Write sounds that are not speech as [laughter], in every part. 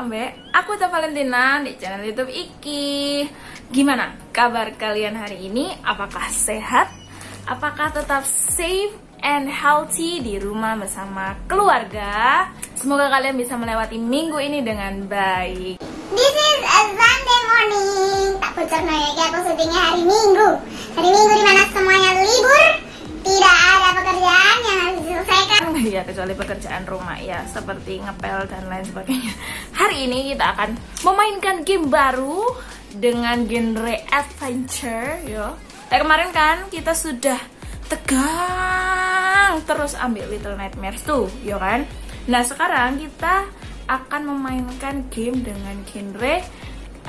ambek aku Teh Valentina di channel YouTube Iki. Gimana kabar kalian hari ini? Apakah sehat? Apakah tetap safe and healthy di rumah bersama keluarga? Semoga kalian bisa melewati minggu ini dengan baik. This is a Sunday morning. Tak bocor ya, aku syutingnya hari Minggu. Hari Minggu di mana semuanya libur, tidak ada pekerjaan yang harus diselesaikan. Ya kecuali pekerjaan rumah ya seperti ngepel dan lain sebagainya. Hari ini kita akan memainkan game baru dengan genre adventure yo. Kayak kemarin kan kita sudah tegang terus ambil Little Nightmares tuh, yo kan? Nah, sekarang kita akan memainkan game dengan genre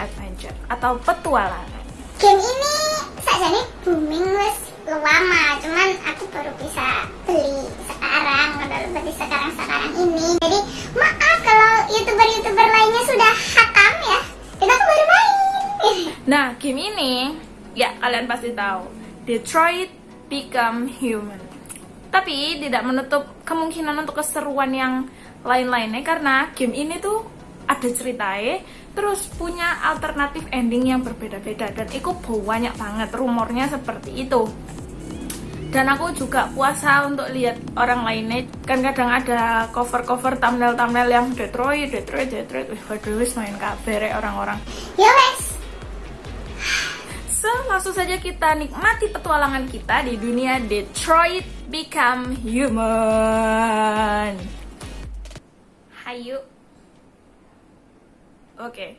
adventure atau petualangan. Game ini saja nih booming wes lama, cuman aku baru bisa beli sekarang, baru beli sekarang sekarang ini. Jadi maaf kalau youtuber-youtuber lainnya sudah hatam ya, dan aku baru main. [laughs] Nah, game ini ya kalian pasti tahu, Detroit Become Human. Tapi tidak menutup kemungkinan untuk keseruan yang lain-lainnya karena game ini tuh ada ceritanya terus punya alternatif ending yang berbeda-beda dan itu banyak banget rumornya seperti itu. Dan aku juga puasa untuk lihat orang lainnya. Kan kadang ada cover-cover thumbnail-thumbnail yang Detroit, Detroit, Detroit. Wih waduh wis main kabar orang-orang. Ya wes, So, langsung saja kita nikmati petualangan kita di dunia Detroit Become Human. Hayu. Oke.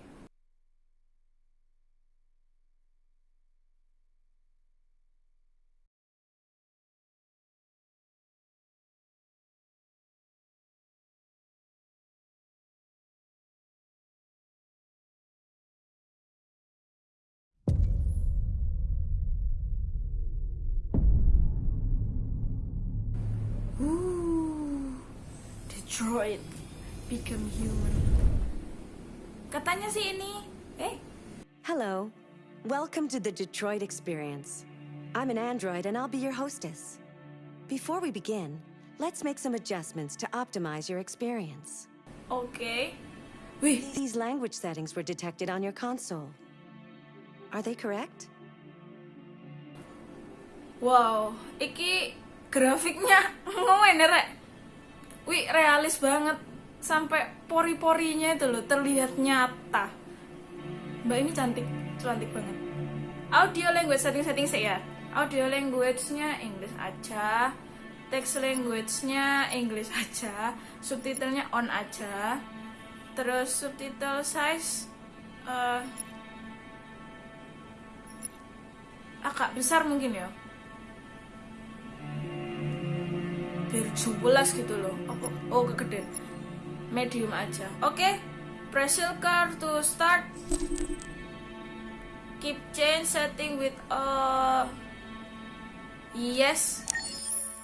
Ooh, Detroit Become Human. Katanya sih ini, eh, Hello. Welcome to the Detroit Experience. I'm an android and I'll be your hostess. Before we begin, let's make some adjustments to optimize your experience. Okay. Wih, These language settings were detected on your console. Are they correct? wow, iki grafiknya [laughs] ngomen ya, Rek. Wih, realis banget. Sampai pori-porinya itu loh terlihat nyata. Mbak ini cantik, cantik banget. Audio language setting-setting sih ya. Audio language-nya English aja. Text language-nya English aja. Subtitlenya on aja. Terus subtitle size eh, agak besar mungkin ya. Biar jelas gitu loh. Oh, oh kegedean. Medium aja. Oke. Press car to start. Keep change setting with uh yes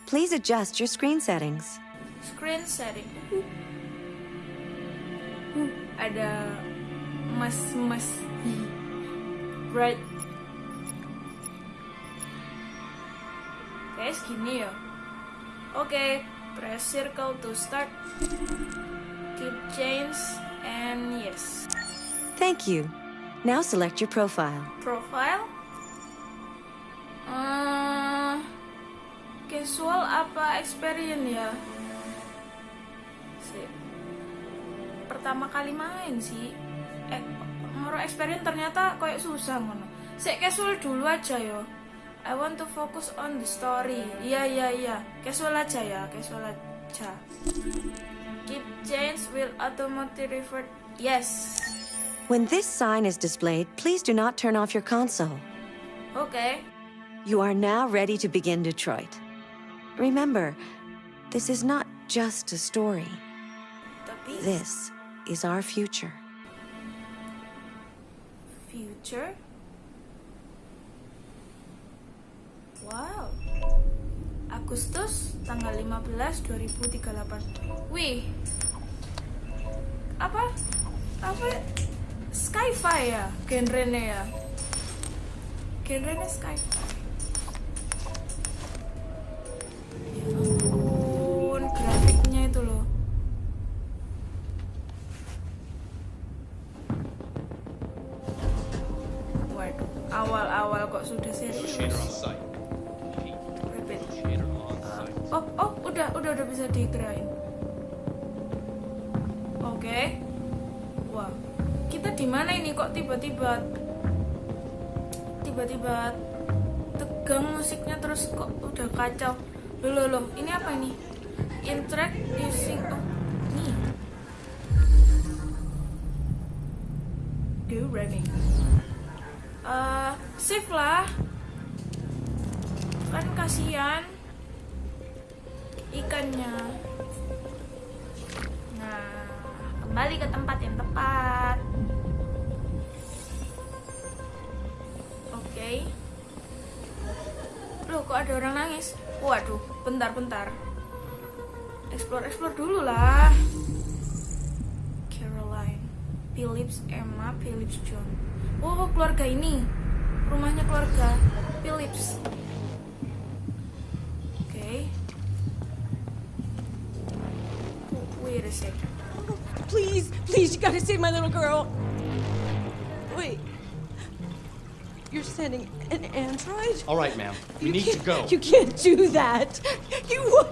Please adjust your screen settings. screen setting. Uh. Uh, ada mas-mas right. Guys, gini ya. Oke, press circle to start. Keep change and yes. Thank you. Now select your profile. Profile. Eh, casual apa experience ya? Sip. Pertama kali main sih. Eh, moro experience ternyata kayak susah ngono. Sik casual dulu aja yo. I want to focus on the story. Iya iya iya. Casual aja ya, casual aja. Keep change will automatically revert. Yes. When this sign is displayed, please do not turn off your console. Okay. You are now ready to begin Detroit. Remember, this is not just a story. This is our future. Future? Wow. Agustus tanggal 15 2038 wih. Apa? Apa? Skyfire ya genrenya ya? Genrenya Skyfire ya ampun grafiknya itu loh. Waduh awal-awal kok sudah serius oh oh udah udah udah bisa digerain oke. Wah kita di mana ini kok tiba-tiba tiba-tiba tegang musiknya terus kok udah kacau? Loh loh, ini apa ini? Interact using oh nih do running Eh, save lah. Kan kasihan nah kembali ke tempat yang tepat. Oke. Loh kok ada orang nangis? Waduh bentar bentar explore explore dulu lah. Caroline Phillips Emma Phillips John. Oh keluarga ini. Rumahnya keluarga Phillips you gotta save my little girl. Wait. You're sending an android? All right, ma'am. We You need to go. You can't do that. You.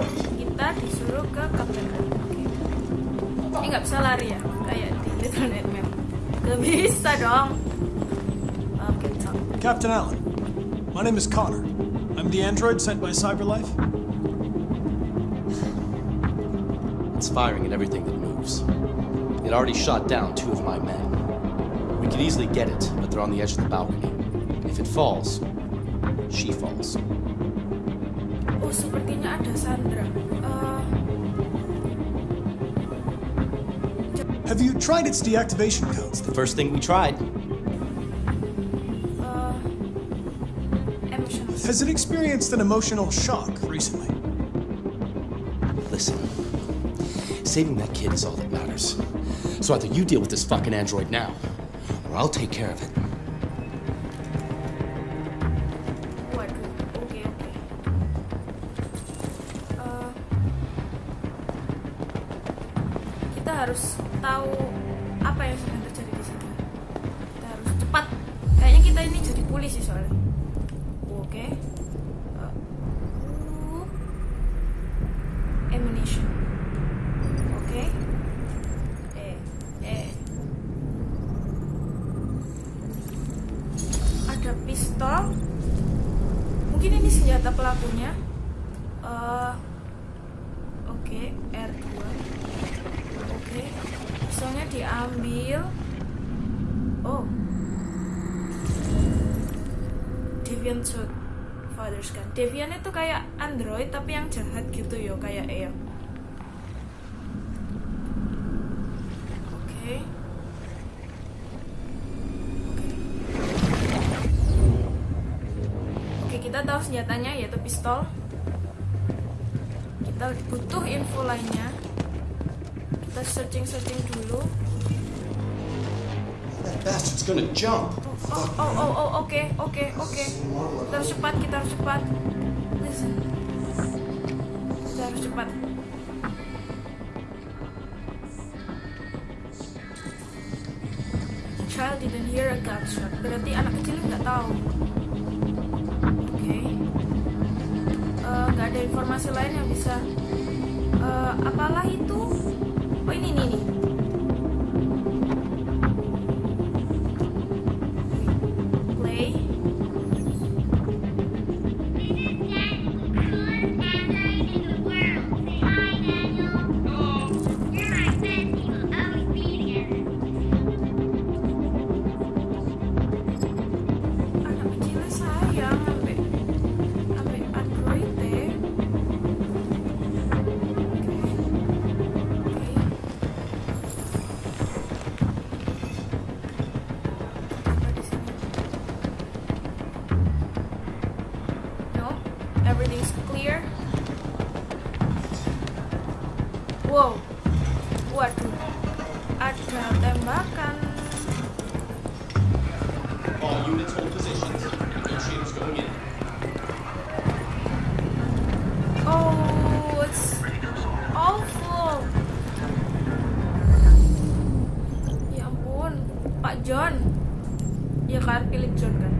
Just give the orders. kita disuruh ke Captain Allen ini nggak bisa lari ya kayak di Little Nightmare gak bisa dong oke Captain Allen, my name is Connor. I'm the android sent by CyberLife. It's firing at everything that moves. It already shot down two of my men. We could easily get it, but they're on the edge of the balcony. If it falls, she falls. Sepertinya Sandra Eh, Have you tried its deactivation codes? The first thing we tried. uh, emotions Has it experienced an emotional shock recently? Listen, saving that kid is all that matters. So either you deal with this fucking android now, or I'll take care of it. Android tapi yang jahat gitu yo kayak ya oke oke Oke, kita tahu senjatanya yaitu pistol. Kita butuh info lainnya. Kita searching-searching dulu. That bastard's gonna jump. Oh, oh, oh, oh, oke, oke, oke. Kita harus cepat, kita harus cepat. Cepat. Child didn't hear a gunshot. Berarti anak kecil nggak tahu. Oke. Eh, nggak ada informasi lain yang bisa. eh, apalah itu? Oh ini nih nih. spark electron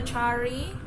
Brahmachari.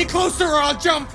Any closer or I'll jump!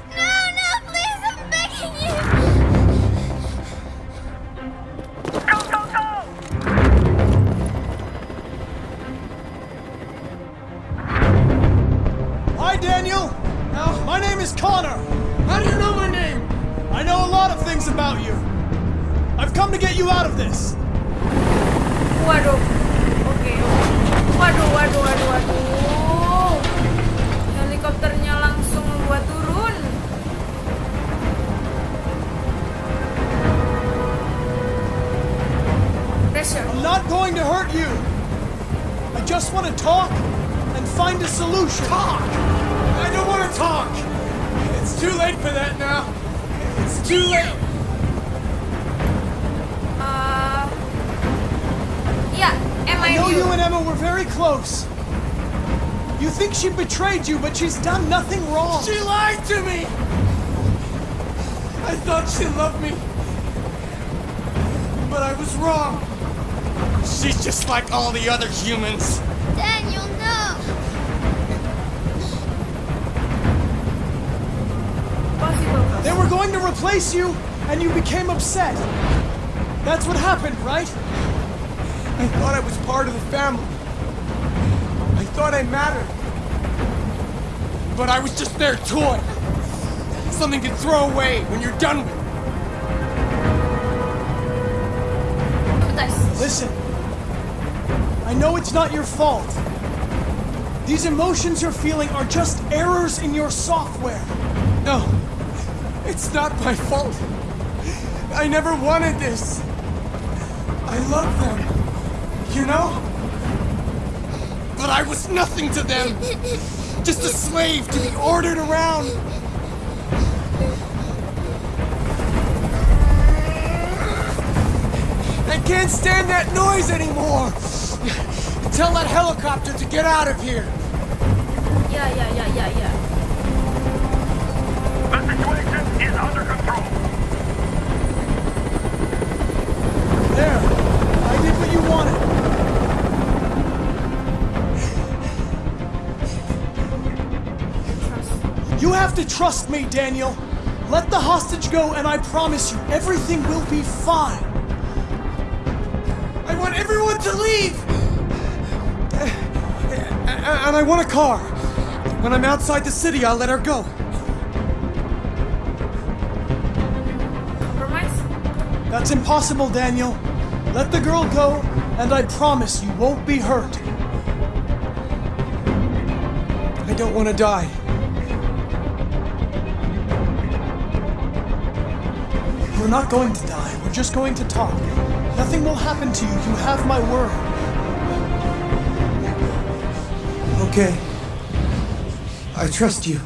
Close. You think she betrayed you, but she's done nothing wrong. She lied to me! I thought she loved me. But I was wrong. She's just like all the other humans. Daniel, no. They were going to replace you, and you became upset. That's what happened, right? I thought I was part of the family. I thought I mattered. But I was just their toy. Something to throw away when you're done with. Listen, I know it's not your fault. These emotions you're feeling are just errors in your software. No, it's not my fault. I never wanted this. I love them, you know? But I was nothing to them. Just a slave to be ordered around. I can't stand that noise anymore. Tell that helicopter to get out of here. Ya, ya, ya, ya, ya. The situation is under control. There, I did what you wanted. You have to trust me, Daniel. Let the hostage go, and I promise you, everything will be fine. I want everyone to leave! And I want a car. When I'm outside the city, I'll let her go. Compromise? That's impossible, Daniel. Let the girl go, and I promise you won't be hurt. I don't want to die. You're not going to die. We're just going to talk. Nothing will happen to you. You have my word. Okay. I trust you.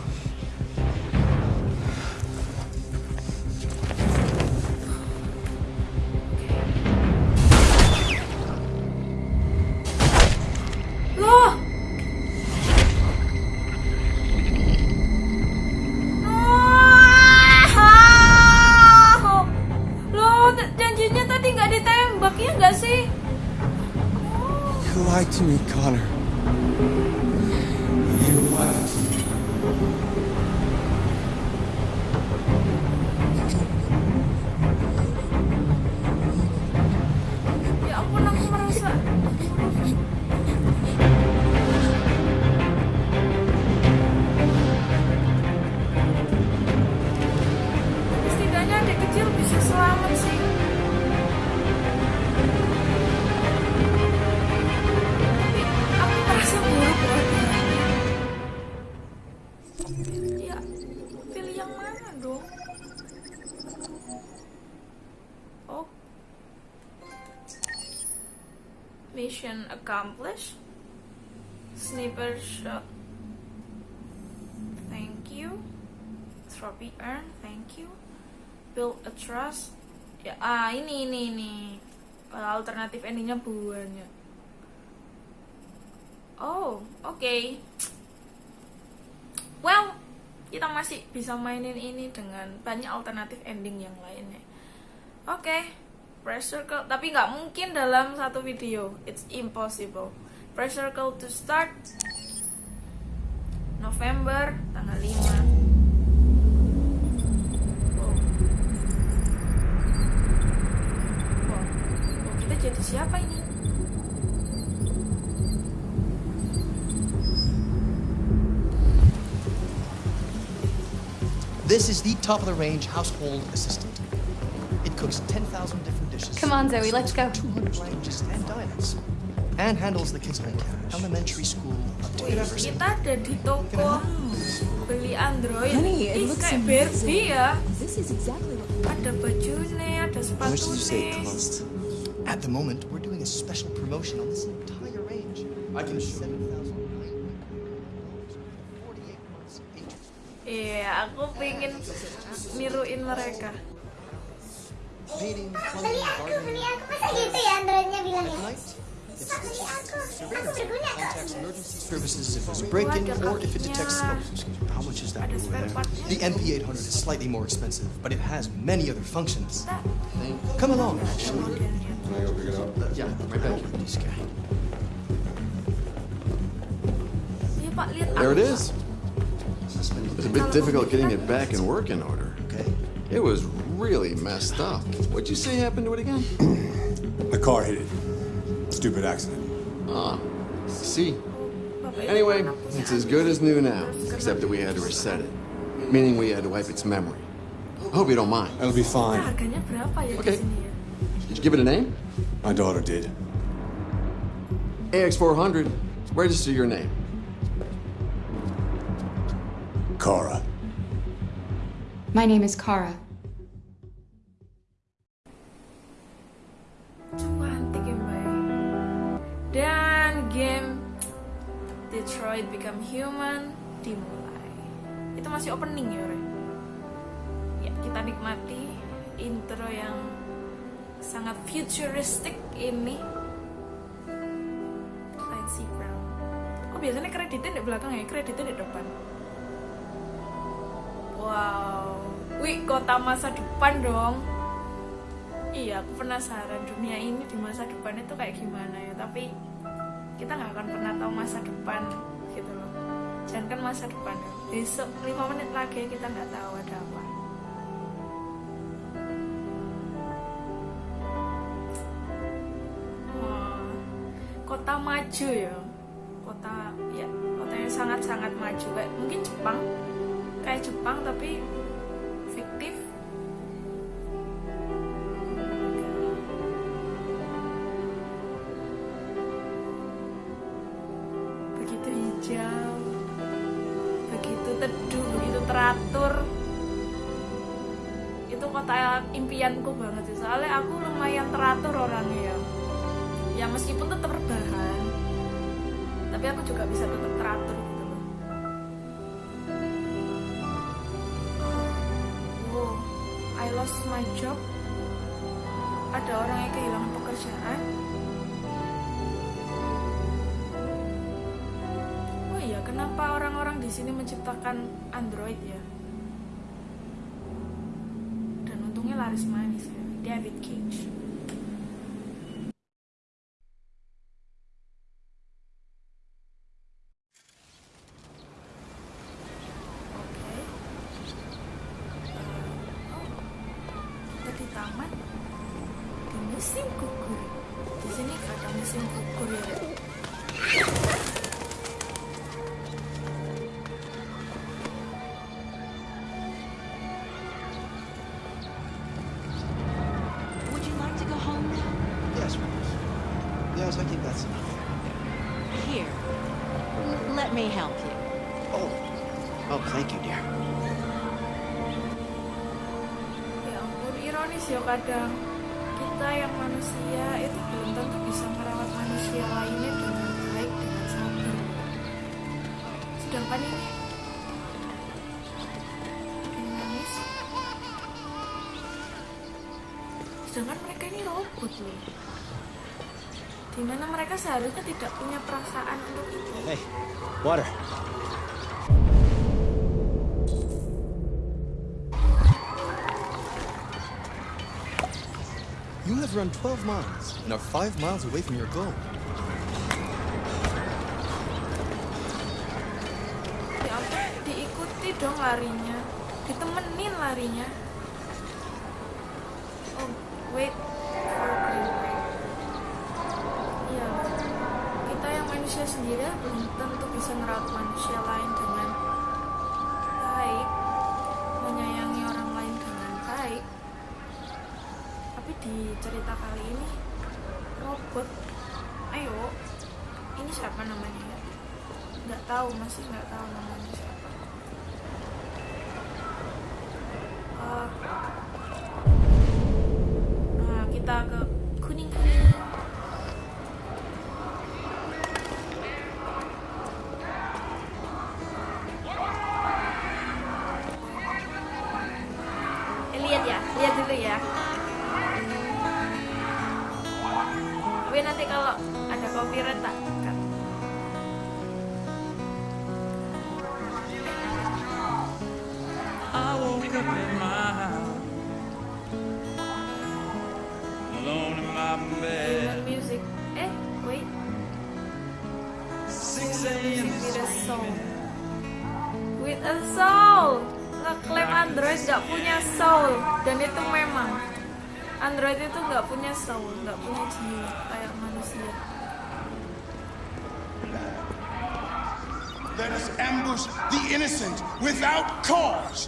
Mission accomplished. Sniper shot. Thank you. Trophy earned. Thank you. Build a trust. Ya, ah ini ini ini. Alternatif endingnya banyak. Oh, oke. Well, kita masih bisa mainin ini dengan banyak alternatif ending yang lainnya. Oke, press circle, tapi nggak mungkin dalam satu video. It's impossible. Press circle to start. November tanggal 5 wow. wow. wow kita jadi siapa ini This is the top of the range household assistant. It cooks 10,000 different. Come on, Zoe, let's go. 200 and handles the kids' home care, elementary school, up to Wih, university. kita ada di toko beli Android Honey, it looks kayak amazing. Barbie ya This is exactly what ada bajunya, ada How much did you say sepatunya cost? At the moment, we're doing a special promotion on this entire range. I can show you. Iya, aku pengen niruin mereka Painting, beli plumbing, gardening. aku masa gitu ya androidnya bilangnya At night, it's Pak, beli aku aku surveillance. Contacts emergency services if there's a break-in or if it detects smoke. How much is that over there? The MP800 is slightly more expensive, but it has many other functions. Come along, actually. modelnya Yeah, right back here. This guy. iya pak lihat There it is. It's a bit difficult getting it back in working order. Okay. It was really messed up. What'd you say happened to it again? [clears throat] The car hit it. Stupid accident. Ah, see. Anyway, it's as good as new now, except that we had to reset it, meaning we had to wipe its memory. I hope you don't mind. It'll be fine. harganya berapa ya Okay. di sini ya Did you give it a name? My daughter did. AX400. Register your name. Kara. My name is Kara. Detroit Become Human dimulai. Itu masih opening ya, Re? Ya, kita nikmati intro yang sangat futuristic ini. Clancy Brown. Oh, biasanya kreditnya di belakang ya, kreditnya di depan. Wow. Wih, kota masa depan dong. Iya, aku penasaran dunia ini di masa depan itu kayak gimana ya. Tapi kita nggak akan pernah tahu masa depan gitu loh. Jangan kan masa depan. Besok 5 menit lagi kita nggak tahu ada apa. Kota maju ya. Kota ya, kota yang sangat-sangat maju. Kayak mungkin Jepang, kayak Jepang tapi kenapa orang-orang di sini menciptakan Android ya? Dan untungnya laris manis ya, David Cage. Ironis ya kadang kita yang manusia itu belum tentu bisa merawat manusia lainnya dengan baik dengan sabar. Sedangkan ini manis. Sedangkan mereka ini robot loh. Di mana mereka seharusnya tidak punya perasaan untuk itu. Hey, water. Have run 12 miles and are 5 miles away from your goal. Ya diikuti dong larinya ditemenin larinya di cerita kali ini robot. Ayo ini siapa namanya ya? Nggak tahu masih nggak tahu namanya Human music. Eh wait. 6 a.m. with a soul with a soul. Ngeklaim Android gak punya soul. Dan itu memang. Android itu nggak punya soul. Nggak punya jiwa. Kayak manusia. Let us ambush the innocent without cause.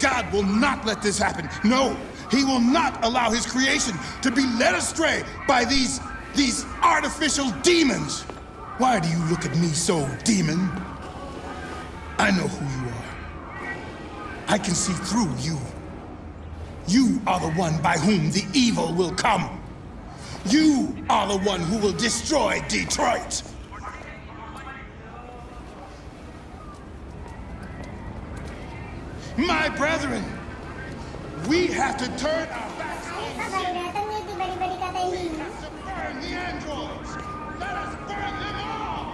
God will not let this happen. No, He will not allow His creation to be led astray by these these artificial demons. Why do you look at me so, demon? I know who you are. I can see through you. You are the one by whom the evil will come. You are the one who will destroy Detroit. My brethren, we have to turn our backs Kita baru datang nih tiba-tiba dikatain Dina. burn the androids. Let us burn them all.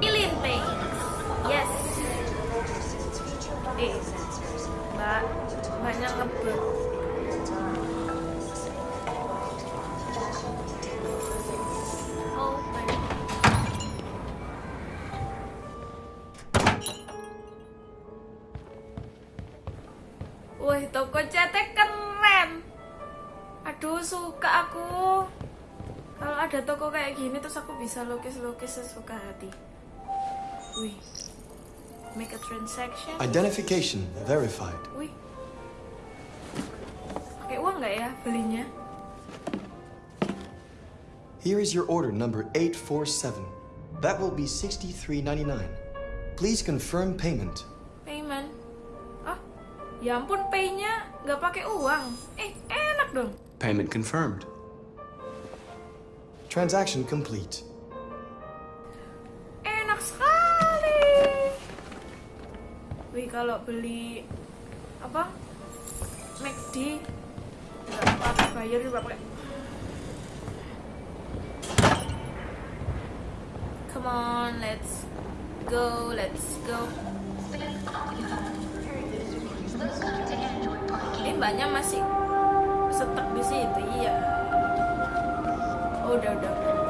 Killing things yes eh mbak mbaknya ngebut gini terus aku bisa lukis-lukis sesuka hati. Wih. Make a transaction. Identification verified. Wih. Pakai uang nggak ya belinya? Here is your order number 847. That will be 63.99. Please confirm payment. Payment. Ah, ya ampun pay-nya nggak pakai uang. Eh, enak dong. Payment confirmed. Transaction complete. Enak sekali. Wih, kalau beli apa? McD nggak pakai bayar juga pakai. Come on, let's go, let's go. Ini mbaknya masih stuck di situ, iya. Oh, udah, udah.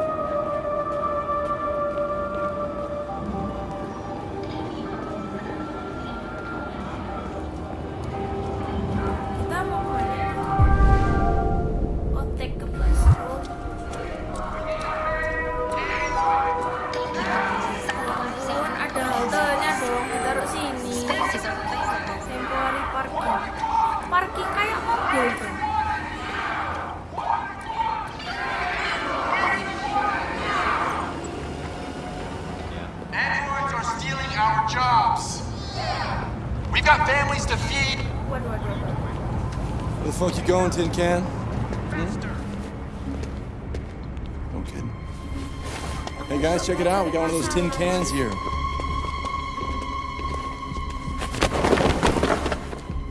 Tin Can? Hmm? No kidding. Hey guys, check it out. We got one of those tin cans here.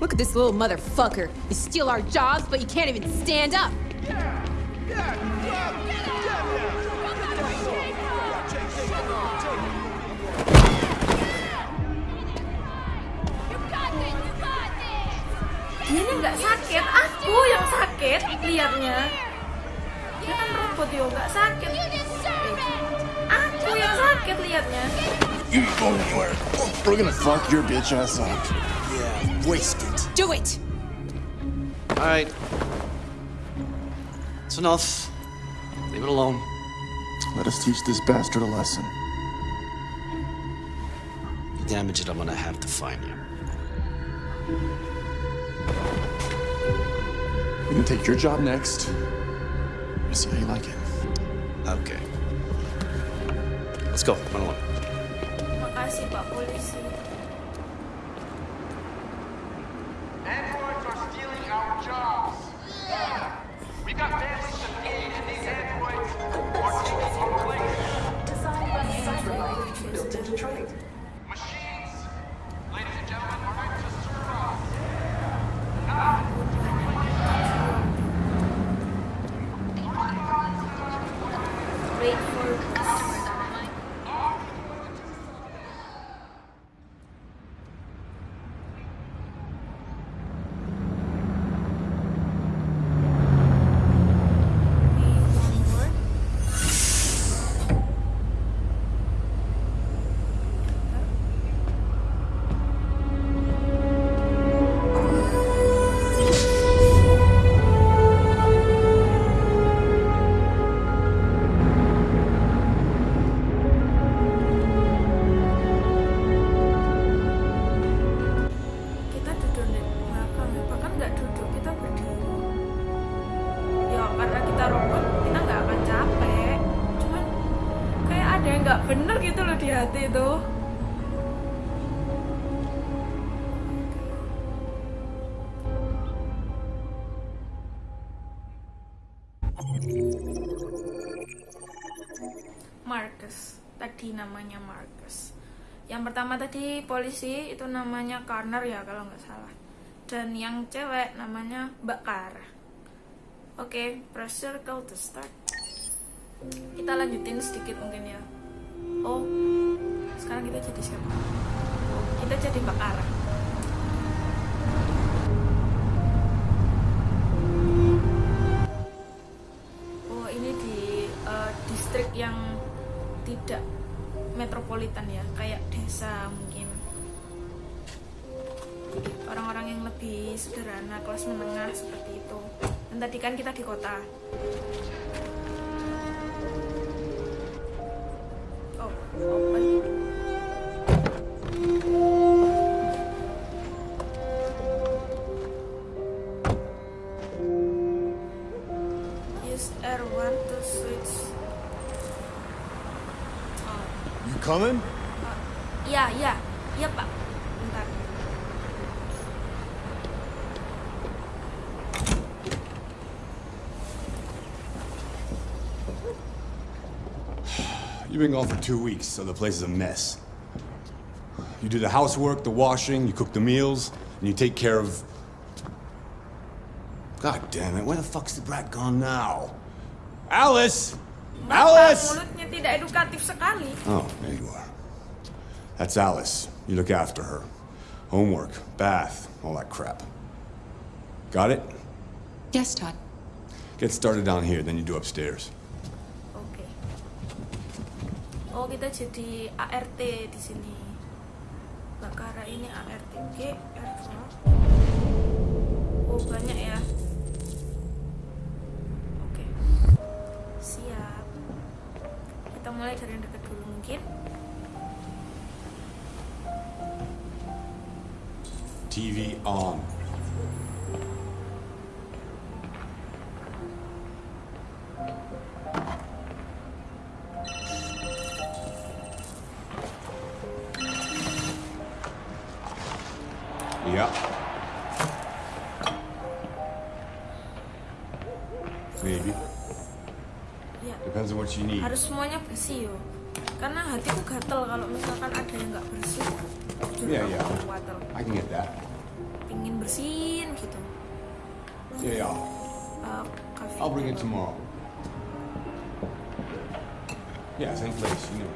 Look at this little motherfucker. You steal our jobs, but you can't even stand up. Dia ini nggak sakit, aku yang sakit liatnya. Dia kan robot yo nggak sakit. Aku yang sakit. kaget liatnya. You ain't going anywhere. We're gonna fuck your bitch ass up. Yeah, waste it. Do it! All right. It's enough. Leave it alone. Let us teach this bastard a lesson. You damage it, I'm gonna have to find you. You can take your job next. Let's see how you like it. Okay. Let's go. Run along. Makasih pertama tadi polisi itu namanya Connor ya kalau nggak salah. Dan yang cewek namanya Mbak Kara oke press circle to start. Kita lanjutin sedikit mungkin ya. Oh sekarang kita jadi siapa? Kita jadi Mbak Kara metropolitan ya kayak desa mungkin. Orang-orang yang lebih sederhana kelas menengah seperti itu. Dan tadi kan kita di kota. Oh coming? Iya, iya pak. Bentar. You've been gone for two weeks, so the place is a mess. You do the housework, the washing, you cook the meals, and you take care of. God damn it, where the fuck's the brat gone now? Alice! Bapak Alice! mulutnya tidak edukatif sekali. Oh, there you are. That's Alice. You look after her. Homework, bath, all that crap. Got it? Yes, Todd. Get started down here, then you do upstairs. Oke. Oh kita jadi ART di sini. Bakara ini ART. Oke, R2. Oh banyak ya. Oke. Siap. Mulai dari yang dekat dulu mungkin. TV on. Semuanya bersih yo. Karena hatiku gatel kalau misalkan ada yang nggak bersih. Jujur Yeah, aku yeah. gatel. I get that. Pingin bersihin gitu. Yeah, yeah. Uh. I'll bring it tomorrow. Yeah, same place, you know.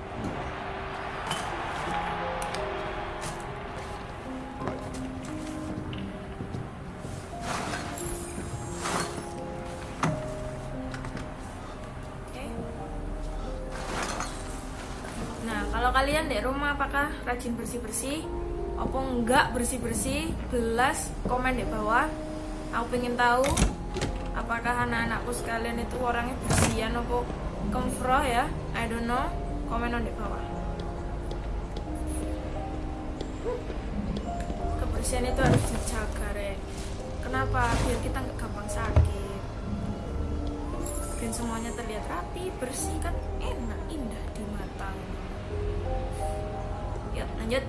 Nah, kalian di rumah apakah rajin bersih-bersih? Apa enggak bersih-bersih? Belas komen di bawah. Aku pengen tahu apakah anak-anakku sekalian itu orangnya bersihan apa kemfroh ya? I don't know. Komen di bawah. Kebersihan itu harus dijaga, Rek. Kenapa? Biar kita nggak gampang sakit. Dan semuanya terlihat rapi, bersih kan enak, indah di mata. nhất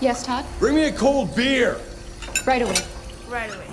Yes, Todd? bring me a cold beer. Right away. Right away.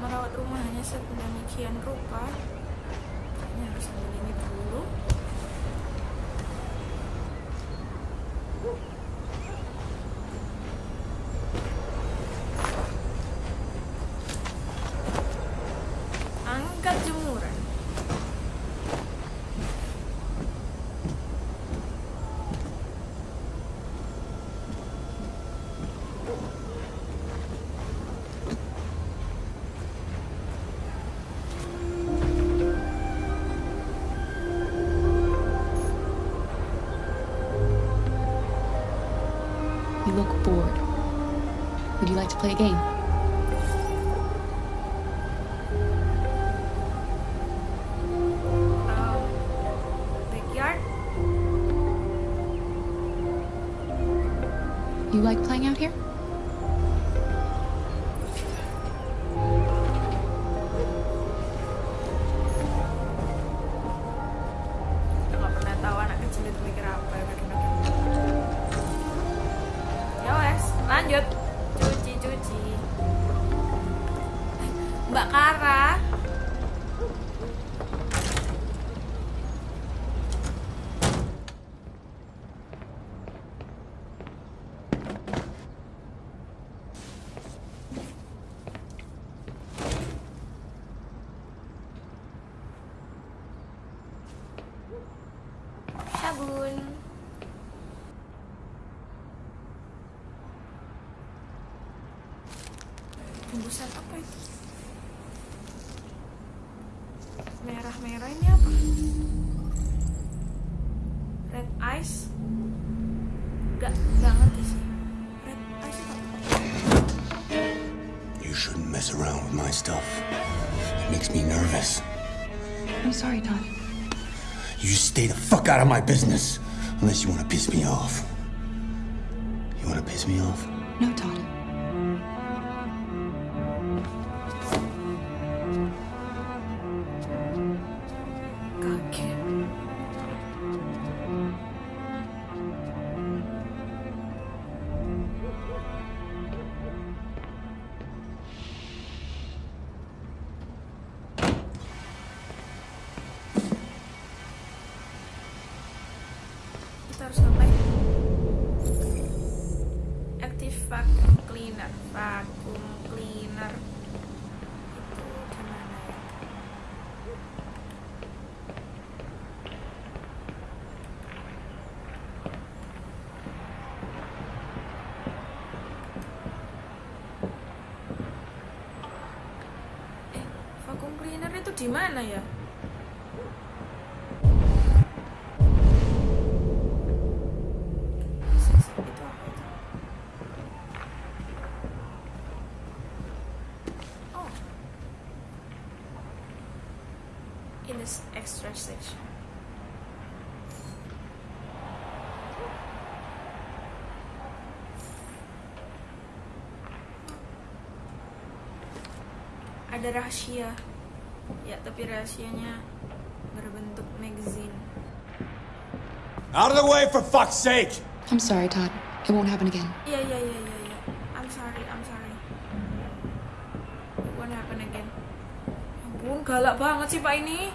Merawat rumahnya sedemikian rupa? Kayaknya harus ambil ini dulu. You look bored. Would you like to play a game? Merah-merah ini apa? Red eyes? Gak, gak ngerti sih. Red eyes apa? You shouldn't mess around with my stuff. It makes me nervous. I'm sorry, Todd. You stay the fuck out of my business. Unless you want to piss me off. You want to piss me off? No, Todd. Ada rahasia. Ya, tapi rahasianya berbentuk magazine. Out of the way, for fuck's sake! I'm sorry, Todd. It won't happen again. Iya iya iya iya iya. I'm sorry, I'm sorry. It won't happen again. Ampun, galak banget sih Pak ini.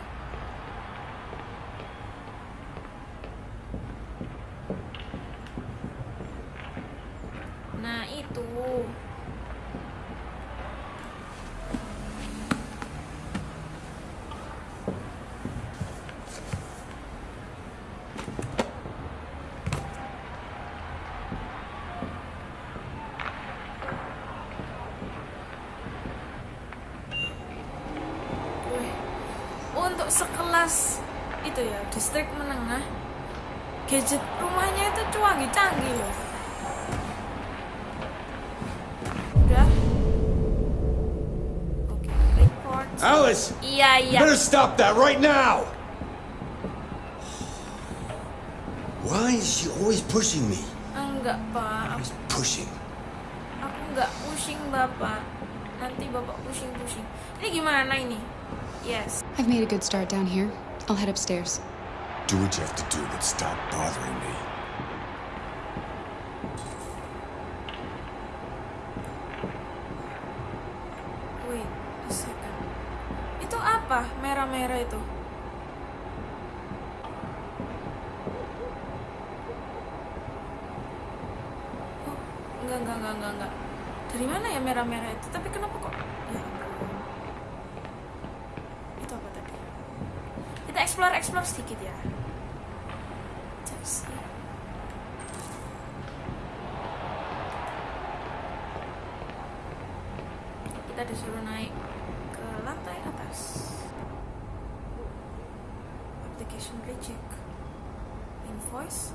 Nah, itu. Wih, untuk sekelas itu ya distrik menengah gadget rumahnya itu canggih-canggih loh udah oke report Alice! iya iya better stop that right now! Why is she always pushing me? enggak pak aku, Pushing. aku enggak pusing bapak nanti bapak pusing-pusing ini gimana ini yes I've made a good start down here. I'll head upstairs. Do what you have to do, but stop bothering me. Wait a second. Itu apa? Merah-merah itu. Kita disuruh naik ke lantai atas. Application reject invoice.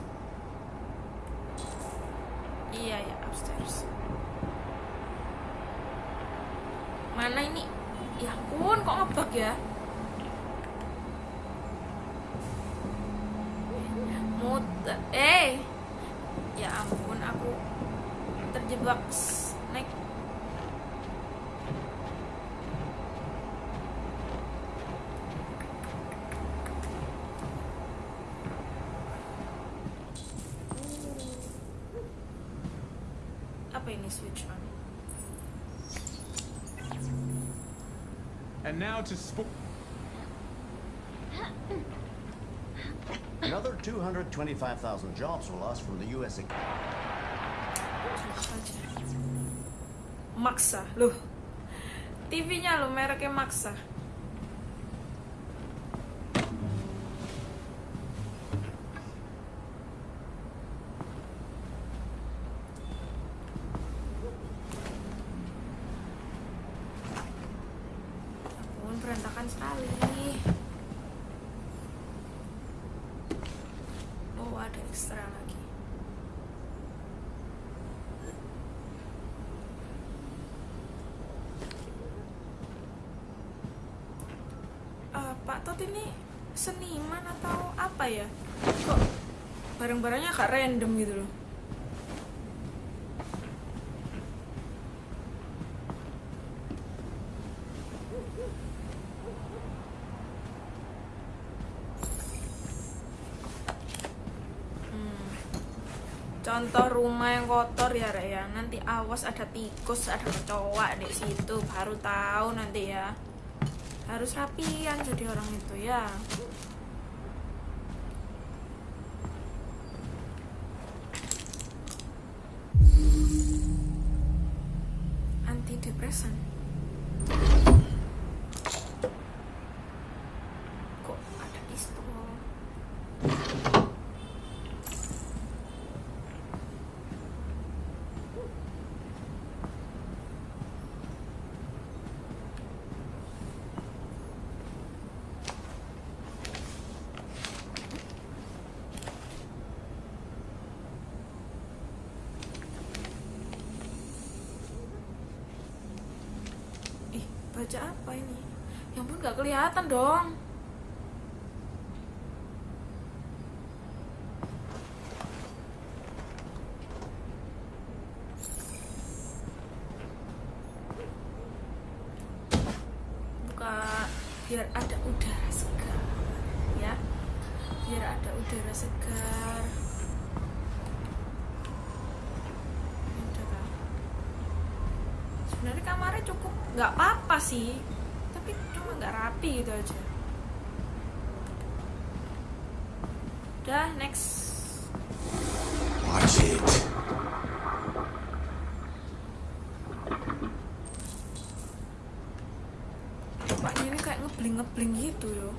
Iya ya upstairs. Mana ini? Ya ampun kok ngebug ya now to sp- Another 225,000 jobs were lost from the U.S. economy. saja maksa loh TV-nya lo mereknya maksa barang-barangnya agak random gitu loh Hmm. Contoh rumah yang kotor ya Rek ya. Nanti awas ada tikus, ada kecoa di situ, baru tahu nanti ya. Harus rapian jadi orang itu ya. Antidepresan. Kok ada pistol? Ih, baca apa ini? Yang pun gak kelihatan dong. Buka biar ada udara segar, ya. Biar ada udara segar. Udah kan? sebenarnya kamarnya cukup nggak apa-apa sih tapi cuma nggak rapi gitu aja udah next Watch it. bapaknya ini kayak ngebling ngebling gitu yo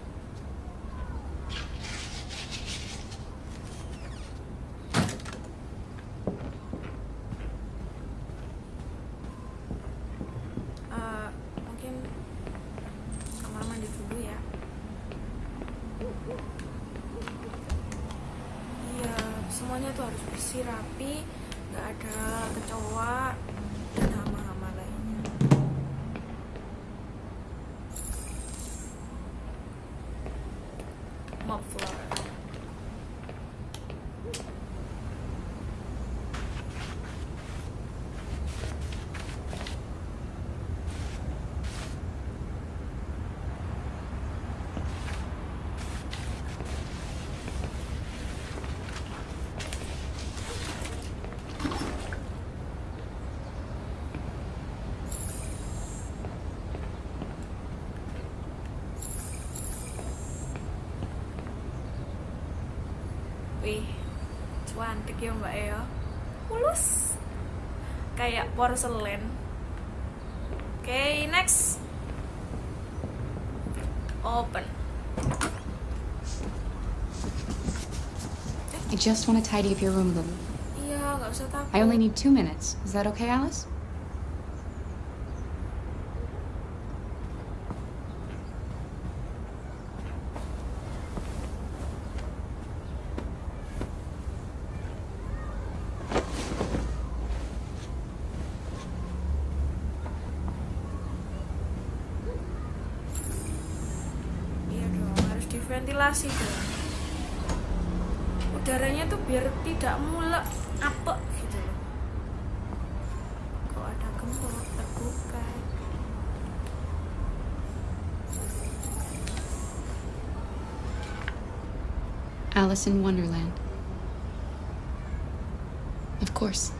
cantik ya mbak ya Mulus Kayak porselen Oke, next Open I just want to tidy up your room a little. Iya, nggak usah takut I only need two minutes. Is that okay, Alice? Diventilasi dong Udaranya tuh biar tidak mulek apek gitu loh Kalau ada gembok terbuka Alice in Wonderland. Of course.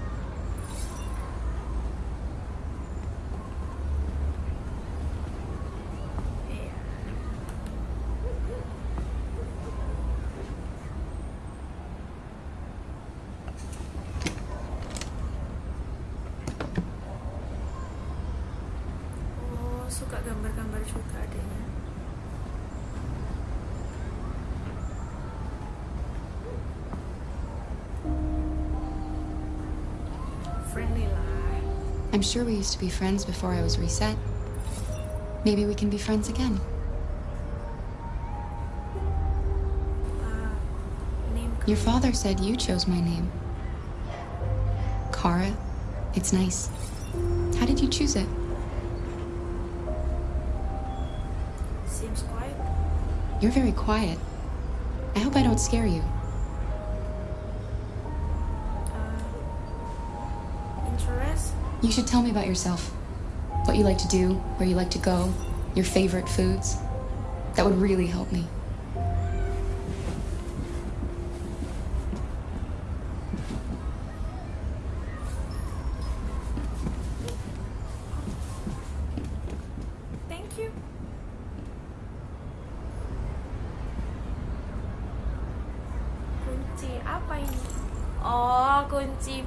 I'm sure we used to be friends before I was reset. Maybe we can be friends again. Your father said you chose my name. Kara, it's nice. How did you choose it? Seems quiet. You're very quiet. I hope I don't scare you. You should tell me about yourself. What you like to do, where you like to go, your favorite foods. That would really help me. Thank you. Kunci apa ini? Oh, kunci.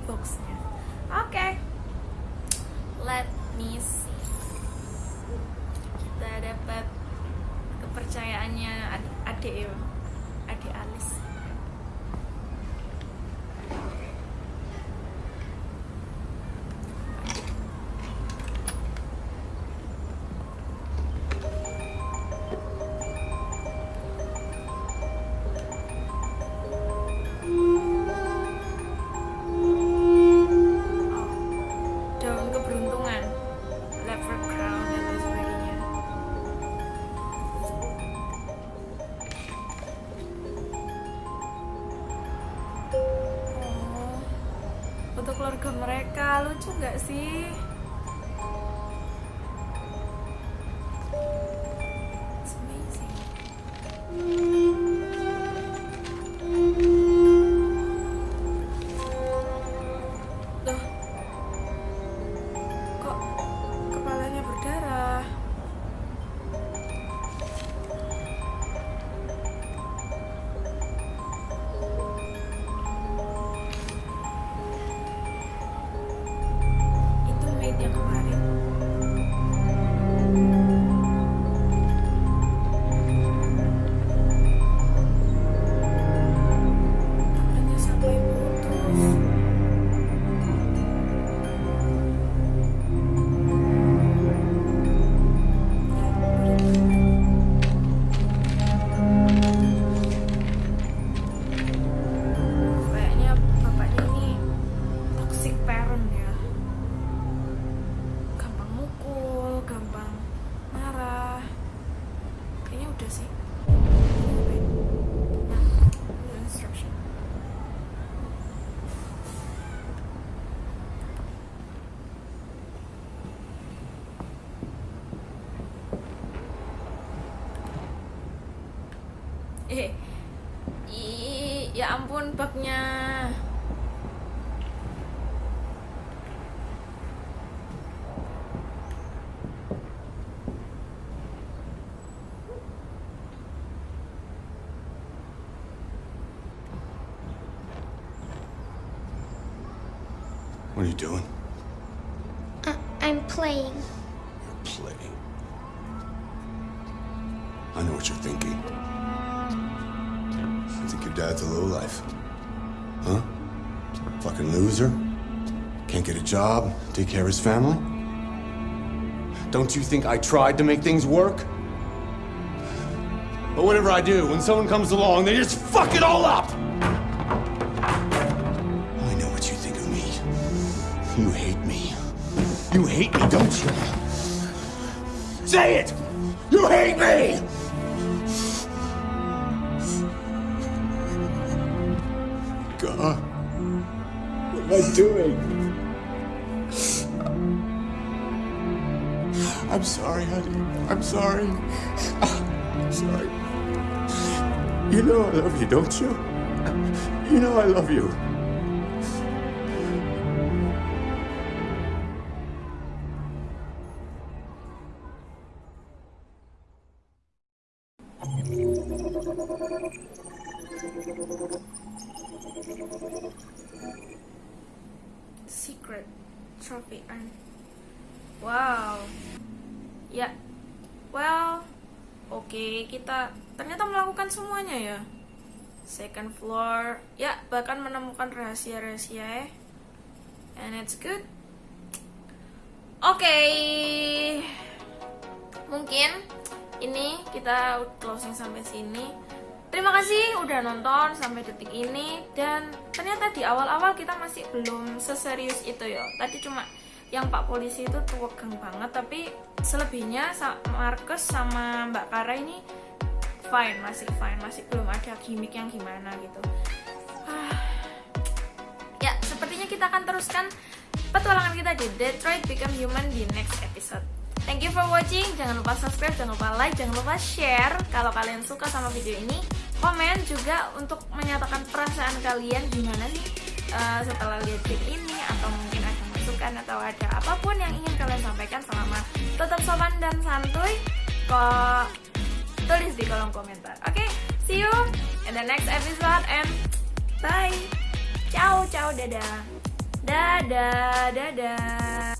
Nggak sih you doing? Uh, I'm playing. You're Playing. I know what you're thinking. You think your dad's a lowlife? Huh? Fucking loser? Can't get a job, take care of his family? Don't you think I tried to make things work? But whatever I do, when someone comes along, they just fuck it all up! Don't you? Say it! You hate me! God. What am I doing? I'm sorry, honey. I'm sorry. I'm sorry. You know I love you, don't you? You know I love you. Menemukan rahasia-rahasia ya. And it's good. Oke. Mungkin ini kita closing sampai sini. Terima kasih udah nonton sampai detik ini dan ternyata di awal-awal kita masih belum seserius itu ya. Tadi cuma yang Pak Polisi itu tuwegang banget tapi selebihnya Marcus sama Mbak Kara ini fine, masih fine, masih belum ada gimmick yang gimana gitu. Ah. Kita akan teruskan petualangan kita di Detroit Become Human di next episode. Thank you for watching. Jangan lupa subscribe, jangan lupa like, jangan lupa share kalau kalian suka sama video ini. Komen juga untuk menyatakan perasaan kalian gimana sih eh, setelah lihat clip ini atau mungkin ada masukan atau ada apa pun yang ingin kalian sampaikan selama tetap sopan dan santuy. Kok tulis di kolom komentar. Oke, see you in the next episode and bye. Ciao, ciao, dadah. Dadah, dadah.